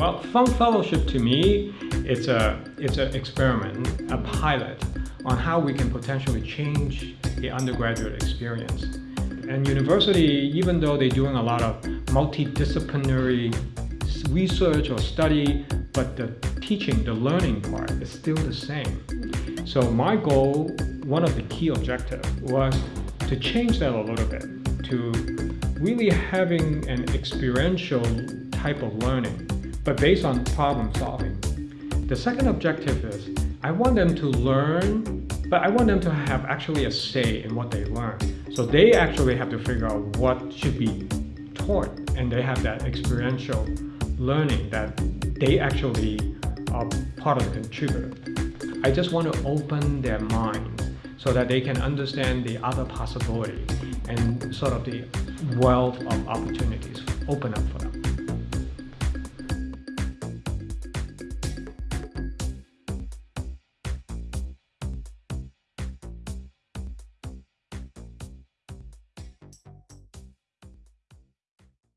Well, Fung Fellowship to me, it's a it's an experiment, a pilot on how we can potentially change the undergraduate experience. And university, even though they're doing a lot of multidisciplinary research or study, but the teaching, the learning part is still the same. So my goal, one of the key objectives was to change that a little bit, to really having an experiential type of learning, but based on problem solving. The second objective is I want them to learn, but I want them to have actually a say in what they learn. So they actually have to figure out what should be taught and they have that experiential learning that they actually are part of the contributor. I just want to open their minds so that they can understand the other possibility and sort of the wealth of opportunities open up for them.